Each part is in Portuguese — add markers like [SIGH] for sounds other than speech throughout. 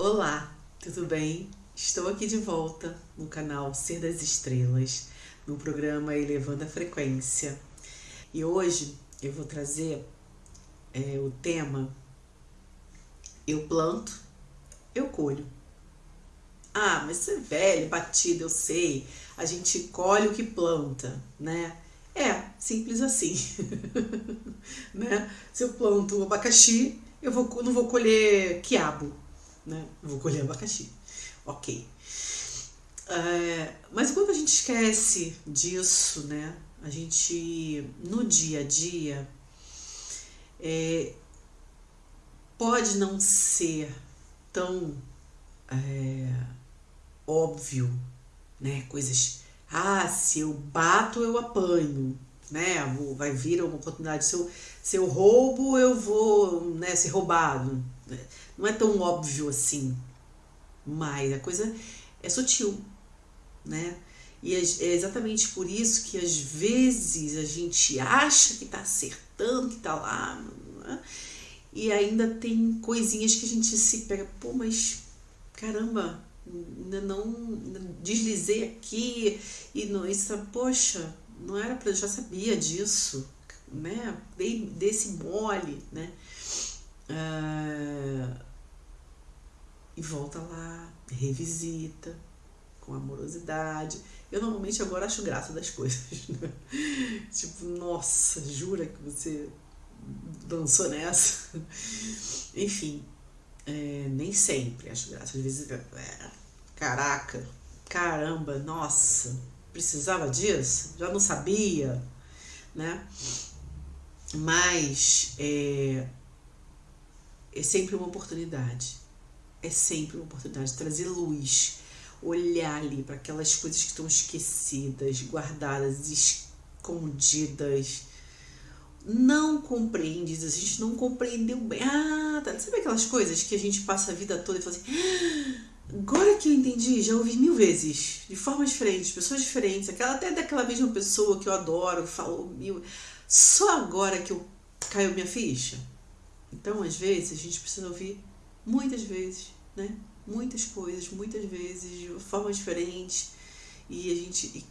Olá, tudo bem? Estou aqui de volta no canal Ser das Estrelas, no programa Elevando a Frequência. E hoje eu vou trazer é, o tema Eu planto, eu colho. Ah, mas você é velho, batido, eu sei. A gente colhe o que planta, né? É, simples assim. [LAUGHS] né? Se eu planto abacaxi, eu vou, não vou colher quiabo, né? Vou colher abacaxi. Ok. É, mas quando a gente esquece disso, né? A gente, no dia a dia, é, pode não ser tão é, óbvio, né? Coisas, ah, se eu bato, eu apanho, né? Vai vir uma oportunidade. Se eu, se eu roubo, eu vou né, ser roubado. Não é tão óbvio assim, mas a coisa é sutil, né? E é, é exatamente por isso que às vezes a gente acha que está acertando, que está lá, né? e ainda tem coisinhas que a gente se pega, pô, mas caramba, ainda não deslizei aqui e não, isso, poxa, não era para eu já sabia disso, né? Dei desse mole, né? Ah, e volta lá, revisita com amorosidade. Eu normalmente agora acho graça das coisas, [LAUGHS] né? tipo, nossa, jura que você dançou nessa? Enfim, é, nem sempre acho graça. Às vezes, é, caraca, caramba, nossa, precisava disso? Já não sabia, né? Mas é, é sempre uma oportunidade. É sempre uma oportunidade de trazer luz, olhar ali para aquelas coisas que estão esquecidas, guardadas, escondidas, não compreendidas. A gente não compreendeu bem. Ah, tá. Sabe aquelas coisas que a gente passa a vida toda e fala assim. Ah, agora que eu entendi, já ouvi mil vezes, de formas diferentes, pessoas diferentes, aquela até daquela mesma pessoa que eu adoro, falou mil. Só agora que eu caiu minha ficha. Então, às vezes, a gente precisa ouvir muitas vezes, né? Muitas coisas, muitas vezes, de formas diferentes. E a gente.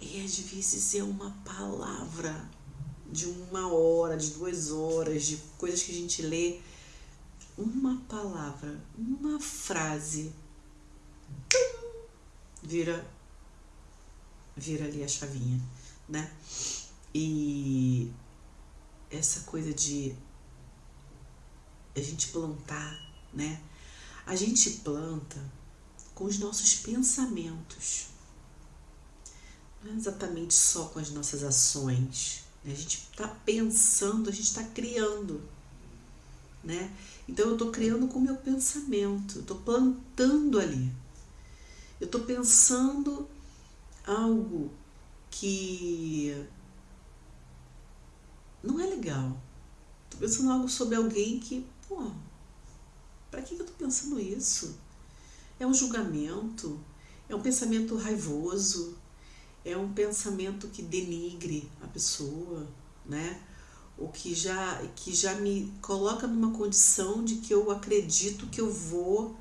E, às vezes é uma palavra de uma hora, de duas horas, de coisas que a gente lê. Uma palavra, uma frase vira vira ali a chavinha, né? E essa coisa de a gente plantar, né? A gente planta com os nossos pensamentos. Não é exatamente só com as nossas ações. Né? A gente está pensando, a gente está criando. Né? Então eu estou criando com o meu pensamento, estou plantando ali. Eu estou pensando algo que não é legal. Estou pensando algo sobre alguém que, pô, para que eu estou pensando isso? É um julgamento, é um pensamento raivoso, é um pensamento que denigre a pessoa, né? O que já, que já me coloca numa condição de que eu acredito que eu vou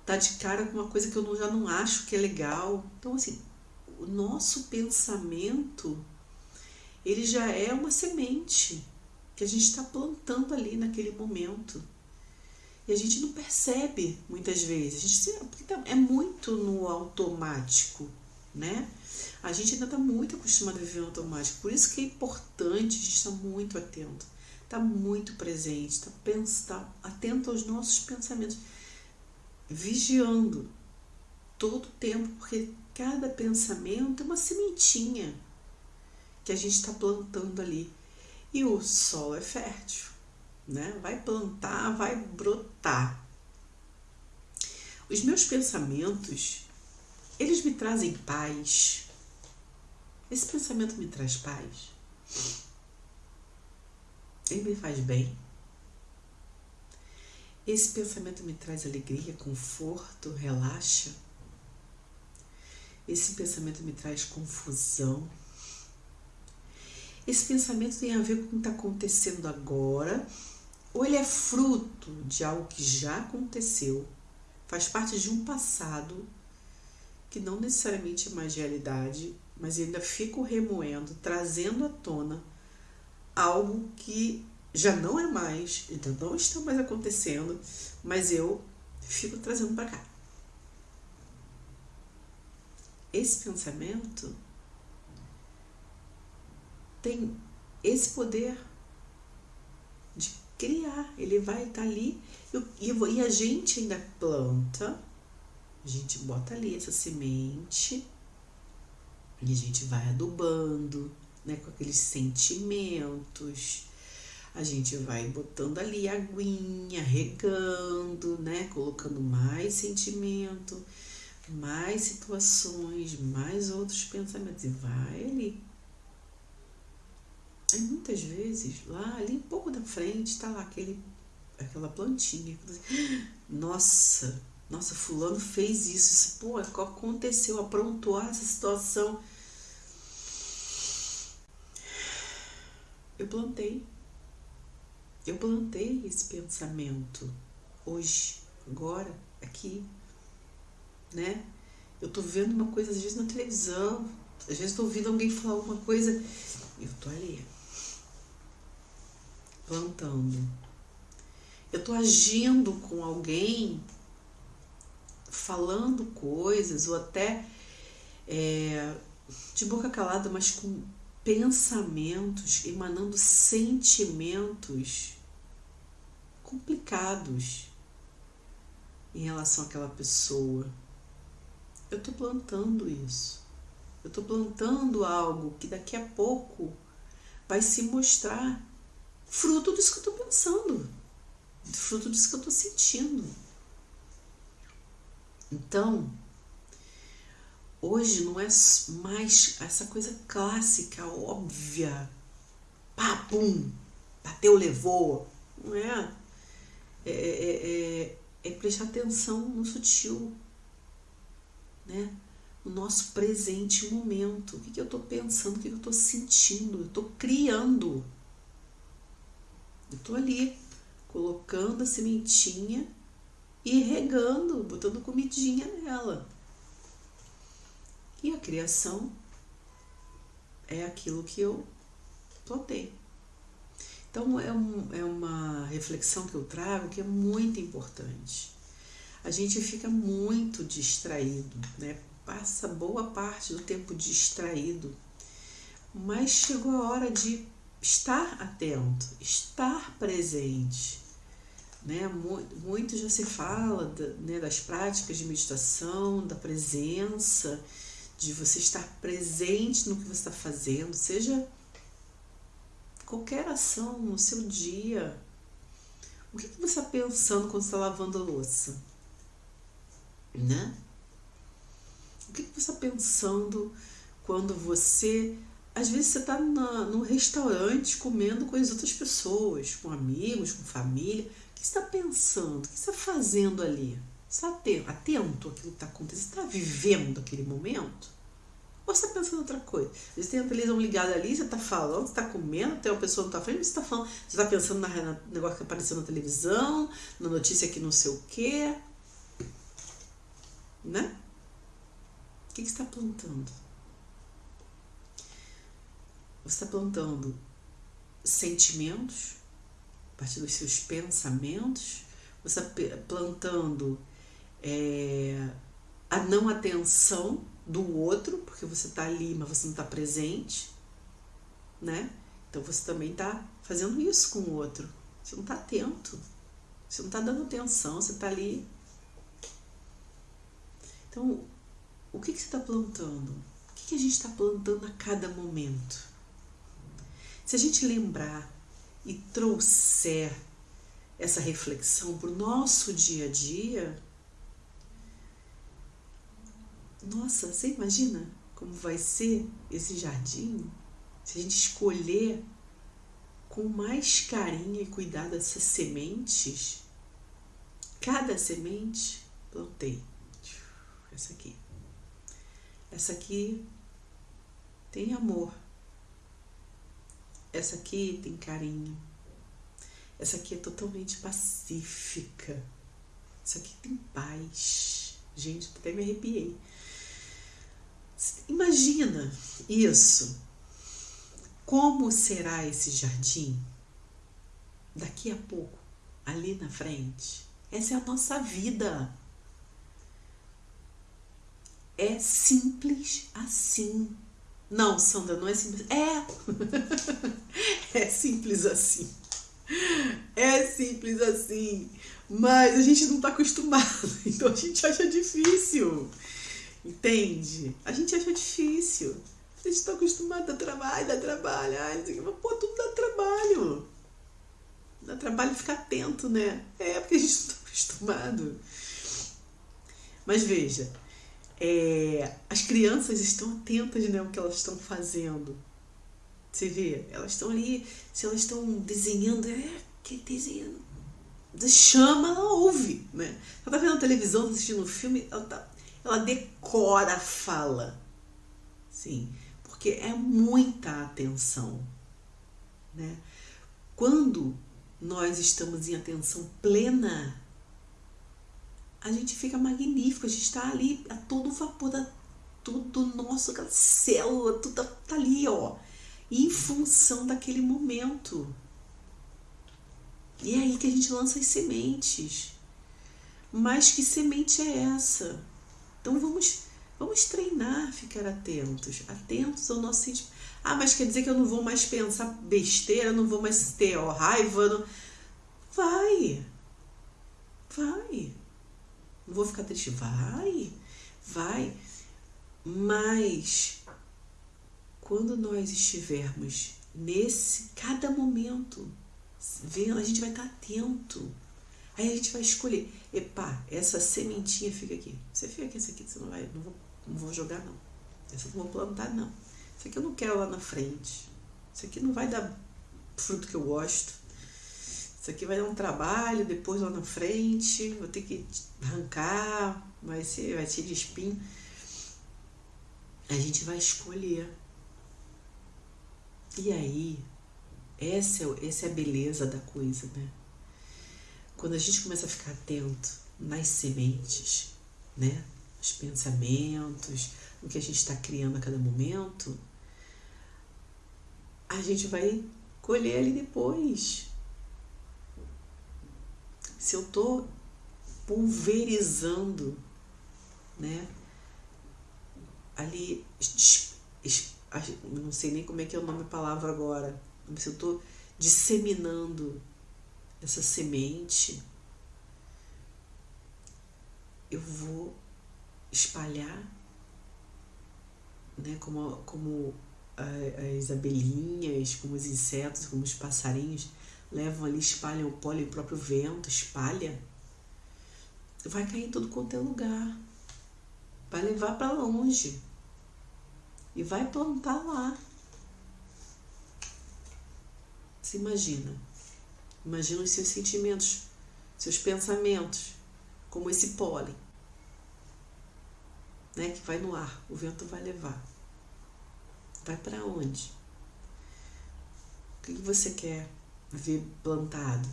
estar tá de cara com uma coisa que eu já não acho que é legal. Então, assim, o nosso pensamento, ele já é uma semente que a gente está plantando ali naquele momento. E a gente não percebe muitas vezes. A gente tá, é muito no automático, né? A gente ainda está muito acostumado a viver no automático. Por isso que é importante a gente estar tá muito atento, estar tá muito presente, estar tá, tá atento aos nossos pensamentos, vigiando todo o tempo, porque cada pensamento é uma sementinha que a gente está plantando ali. E o sol é fértil né? Vai plantar, vai brotar. Os meus pensamentos, eles me trazem paz. Esse pensamento me traz paz. Ele me faz bem. Esse pensamento me traz alegria, conforto, relaxa. Esse pensamento me traz confusão. Esse pensamento tem a ver com o que está acontecendo agora ou ele é fruto de algo que já aconteceu, faz parte de um passado que não necessariamente é mais realidade, mas ainda fico remoendo, trazendo à tona algo que já não é mais, então não está mais acontecendo, mas eu fico trazendo para cá. Esse pensamento tem esse poder de criar, ele vai estar tá ali e, e a gente ainda planta, a gente bota ali essa semente e a gente vai adubando, né, com aqueles sentimentos. A gente vai botando ali aguinha, regando, né, colocando mais sentimento, mais situações, mais outros pensamentos e vai ali. E muitas vezes, lá ali um pouco da frente, está lá aquele aquela plantinha. Nossa, nossa, fulano fez isso, isso pô, aconteceu, aprontou essa situação. Eu plantei. Eu plantei esse pensamento hoje, agora, aqui, né? Eu tô vendo uma coisa às vezes na televisão, às vezes tô ouvindo alguém falar alguma coisa, eu tô ali plantando eu estou agindo com alguém, falando coisas, ou até é, de boca calada, mas com pensamentos, emanando sentimentos complicados em relação àquela pessoa. Eu estou plantando isso. Eu estou plantando algo que daqui a pouco vai se mostrar fruto disso que eu estou pensando fruto disso que eu estou sentindo. Então, hoje não é mais essa coisa clássica, óbvia, pá, pum, bateu, levou. Não é. É, é, é, é prestar atenção no sutil, né? no nosso presente momento. O que, que eu estou pensando, o que, que eu estou sentindo, eu estou criando. Eu estou ali colocando a sementinha e regando, botando comidinha nela. E a criação é aquilo que eu plantei. Então é, um, é uma reflexão que eu trago que é muito importante. A gente fica muito distraído, né? Passa boa parte do tempo distraído, mas chegou a hora de estar atento, estar presente. Né? Muito já se fala né, das práticas de meditação, da presença, de você estar presente no que você está fazendo, seja qualquer ação no seu dia. O que, você está pensando quando está lavando a louça? Né? O que, que você está pensando quando você às vezes você está no restaurante comendo com as outras pessoas, com amigos, com família que você está pensando? O que você está fazendo ali? Você está atento àquilo que está acontecendo? Você está vivendo aquele momento? Ou você está pensando em outra coisa? Às vezes tem a televisão ligada ali, você está falando, você está comendo, tem uma pessoa na tua frente, você está falando, você está pensando no negócio que apareceu na televisão, na notícia que não sei o quê. Né? O que, que você está plantando? Você está plantando sentimentos, a partir dos seus pensamentos, você está plantando é, a não atenção do outro, porque você está ali, mas você não está presente, né? Então você também está fazendo isso com o outro. Você não está atento, você não está dando atenção, você está ali. Então, o que, que você está plantando? O que, que a gente está plantando a cada momento? Se a gente lembrar e trouxer essa reflexão para o nosso dia a dia, nossa, você imagina como vai ser esse jardim se a gente escolher com mais carinho e cuidado essas sementes? Cada semente plantei. Essa aqui. Essa aqui tem amor. Essa aqui tem carinho. Essa aqui é totalmente pacífica. Isso aqui tem paz. Gente, até me arrepiei. Imagina isso. Como será esse jardim daqui a pouco, ali na frente? Essa é a nossa vida. É simples assim. Não, Sandra, não é simples. É! [LAUGHS] é simples assim. É simples assim. Mas a gente não está acostumado. [LAUGHS] Então a gente acha difícil. Entende? A gente acha difícil. A gente está acostumado a trabalho, a trabalho. Ai, mas, pô, tudo dá trabalho. Dá trabalho ficar atento, né? É porque a gente não está acostumado. Mas veja, é, as crianças estão atentas né, ao que elas estão fazendo. Você vê, elas estão ali, se elas estão desenhando, é, que desenhando. Chama, ela ouve, né? Ela tá vendo a televisão, assistindo um filme, ela, tá, ela decora a fala. Sim, porque é muita atenção, né? Quando nós estamos em atenção plena, a gente fica magnífico, a gente está ali a todo vapor, da, tudo nosso, aquela célula, tudo tá, tá ali, ó, em função daquele momento. E é aí que a gente lança as sementes. Mas que semente é essa? Então vamos, vamos treinar, ficar atentos, atentos ao nosso sentimento. Ah, mas quer dizer que eu não vou mais pensar besteira, não vou mais ter ó, raiva? Não... Vai, vai. Não vou ficar triste. Vai, vai. Mas quando nós estivermos nesse cada momento, vendo, a gente vai estar atento. Aí a gente vai escolher. Epá, essa sementinha fica aqui. Você fica aqui, essa aqui você não vai, não vou, não vou jogar não. Essa não vou plantar não. Isso aqui eu não quero lá na frente. Isso aqui não vai dar fruto que eu gosto. Isso aqui vai dar um trabalho depois lá na frente, vou ter que arrancar, vai ser, vai ser de espinho. A gente vai escolher. E aí, essa é, essa é a beleza da coisa, né? Quando a gente começa a ficar atento nas sementes, né? Os pensamentos, o que a gente está criando a cada momento, a gente vai colher ali depois se eu estou pulverizando, né? Ali, não sei nem como é que é o nome da palavra agora, se eu estou disseminando essa semente, eu vou espalhar, né? Como, como as abelhinhas, como os insetos, como os passarinhos levam ali, espalham o pólen, o próprio vento espalha, vai cair em todo quanto é lugar. Vai levar para longe. E vai plantar lá. Se imagina. Imagina os seus sentimentos, seus pensamentos, como esse pólen, né, que vai no ar, o vento vai levar. Vai para onde? O que você quer ver plantado.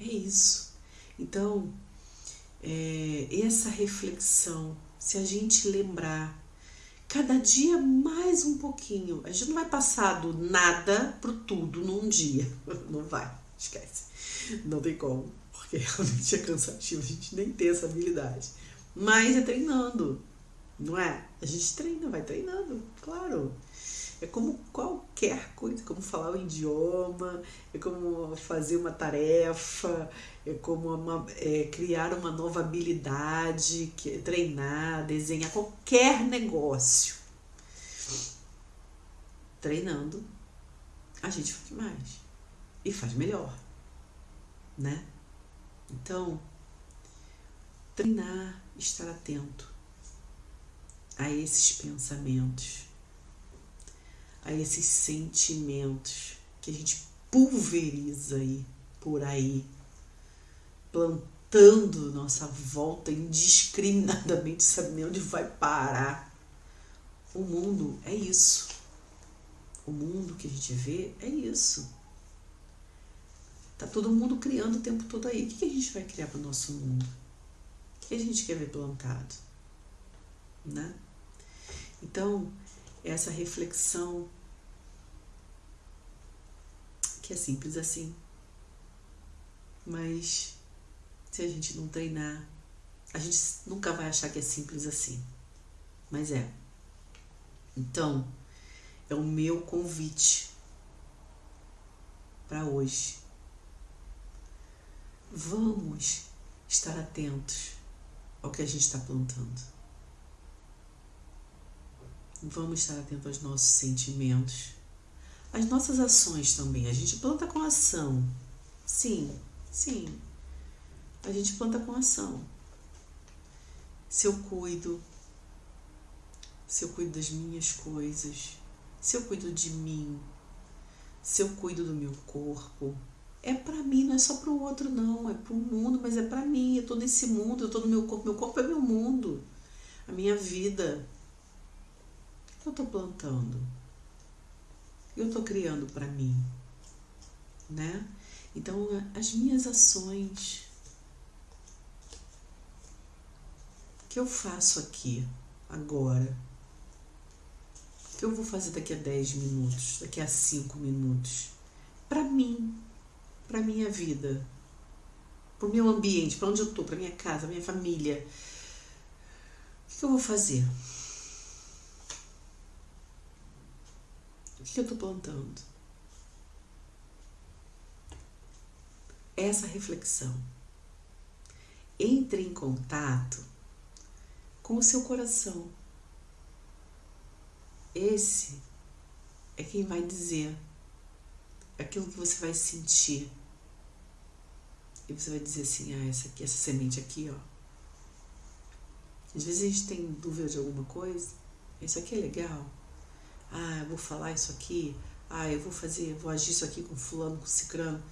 É isso. Então, é, essa reflexão, se a gente lembrar, cada dia mais um pouquinho, a gente não vai passar do nada pro tudo num dia. [LAUGHS] Não vai, esquece. Não tem como, porque [LAUGHS] realmente é cansativo, a gente nem tem essa habilidade. Mas é treinando, não é? A gente treina, vai treinando, claro. É como qualquer coisa, como falar o idioma, é como fazer uma tarefa, é como uma, é, criar uma nova habilidade, que, treinar, desenhar, qualquer negócio. Treinando, a gente faz mais e faz melhor, né? Então, treinar, estar atento a esses pensamentos a esses sentimentos que a gente pulveriza aí por aí, plantando nossa volta indiscriminadamente, sabe nem onde vai parar. O mundo é isso. O mundo que a gente vê é isso. Tá todo mundo criando o tempo todo aí. O que, a gente vai criar para o nosso mundo? O que a gente quer ver plantado? Né? Então, essa reflexão que é simples assim. Mas se a gente não treinar, a gente nunca vai achar que é simples assim. Mas é. Então, é o meu convite para hoje. Vamos estar atentos ao que a gente está plantando. Vamos estar atentos aos nossos sentimentos, às nossas ações também. A gente planta com ação. Sim, sim. A gente planta com ação. Se eu cuido, se eu cuido das minhas coisas, se eu cuido de mim, se eu cuido do meu corpo, é para mim, não é só para o outro não, é para o mundo, mas é para mim. Eu tô nesse mundo, eu tô no meu corpo, meu corpo é meu mundo, a minha vida. Eu tô plantando? Eu tô criando para mim, né? Então, as minhas ações que eu faço aqui agora que eu vou fazer daqui a 10 minutos, daqui a 5 minutos? Para mim, para minha vida, para o meu ambiente, para onde eu tô, para minha casa, minha família. O que eu vou fazer? O que eu estou plantando? Essa reflexão. Entre em contato com o seu coração esse é quem vai dizer aquilo que você vai sentir. E você vai dizer assim, ah, essa aqui, essa semente aqui, ó. Às vezes a gente tem dúvida de alguma coisa. Isso aqui é legal. Ah, eu vou falar isso aqui. Ah, eu vou fazer, vou agir isso aqui com fulano, com cicrano.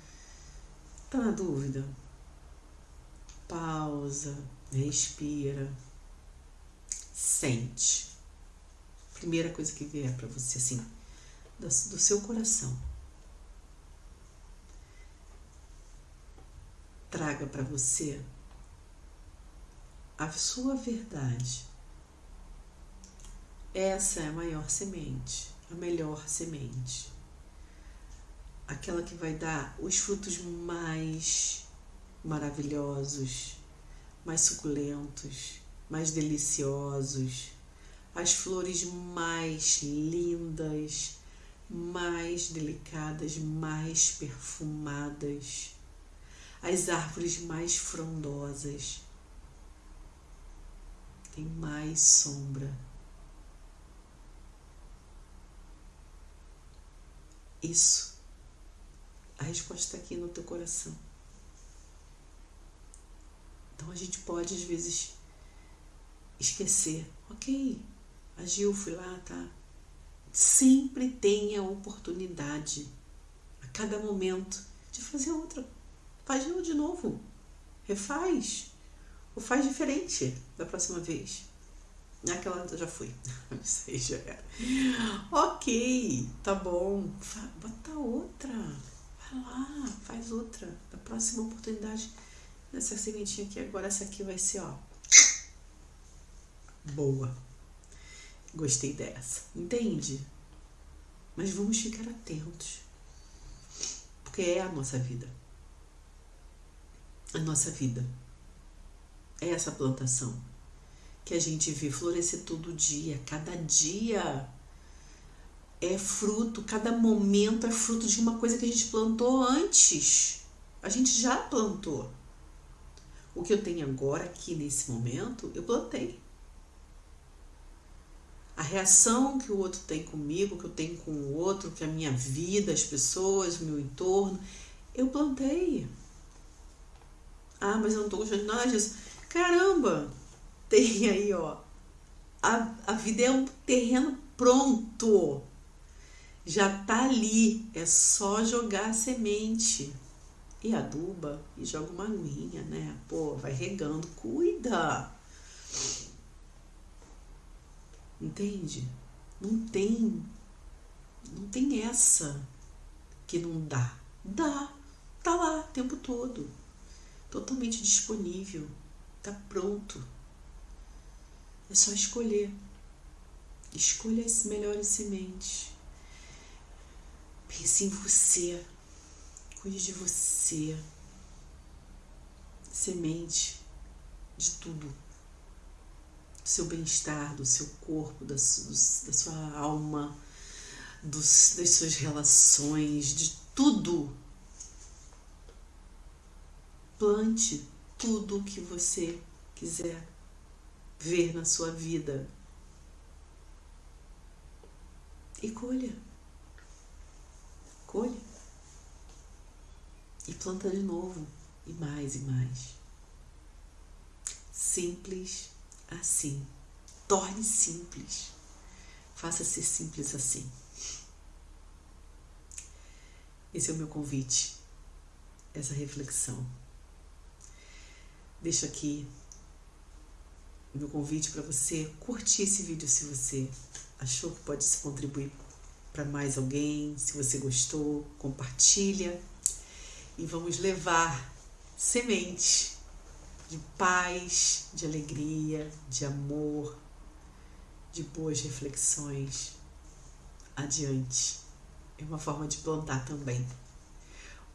Tá na dúvida? Pausa, respira, sente primeira coisa que vier para você, assim, do, do seu coração. Traga para você a sua verdade. Essa é a maior semente, a melhor semente. Aquela que vai dar os frutos mais maravilhosos, mais suculentos, mais deliciosos as flores mais lindas, mais delicadas, mais perfumadas, as árvores mais frondosas. Tem mais sombra. Isso. A resposta está aqui no teu coração. Então a gente pode às vezes esquecer. Ok, agiu, fui lá, tá? Sempre tem a oportunidade, a cada momento, de fazer outra. Faz de novo. Refaz. Ou faz diferente da próxima vez. Aquela já fui. [LAUGHS] Isso já era. Ok, tá bom. Bota outra. Vai lá, faz outra. Da próxima oportunidade, nessa sementinha aqui, agora essa aqui vai ser, ó. Boa. Gostei dessa. Entende? Mas vamos ficar atentos. Porque é a nossa vida. A nossa vida. É essa plantação que a gente vê florescer todo dia, cada dia é fruto, cada momento é fruto de uma coisa que a gente plantou antes. A gente já plantou. O que eu tenho agora aqui nesse momento, eu plantei a reação que o outro tem comigo, que eu tenho com o outro, que a minha vida, as pessoas, o meu entorno, eu plantei. Ah, mas eu não tô gostando de nada disso. Caramba! Tem aí, ó. A, a vida é um terreno pronto. Já tá ali. É só jogar a semente. E aduba e joga uma aguinha, né? Pô, vai regando. Cuida! Entende? Não tem. Não tem essa que não dá. Dá. Tá lá. o tempo todo, totalmente disponível, está pronto. É só escolher. Escolha as melhores sementes. Pense em você. Cuide de você. Semente de tudo. Do seu bem-estar, do seu corpo, da, da sua alma, dos, das suas relações, de tudo. Plante tudo o que você quiser ver na sua vida. E colha. Colha. E planta de novo. E mais e mais. Simples assim. Torne simples. Faça ser simples assim. Esse é o meu convite, essa reflexão. Deixo aqui o meu convite para você curtir esse vídeo se você achou que pode contribuir para mais alguém, se você gostou, compartilha e vamos levar sementes de paz, de alegria, de amor, de boas reflexões adiante. É uma forma de plantar também.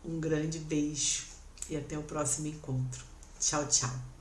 Um grande beijo e até o próximo encontro. Tchau, tchau.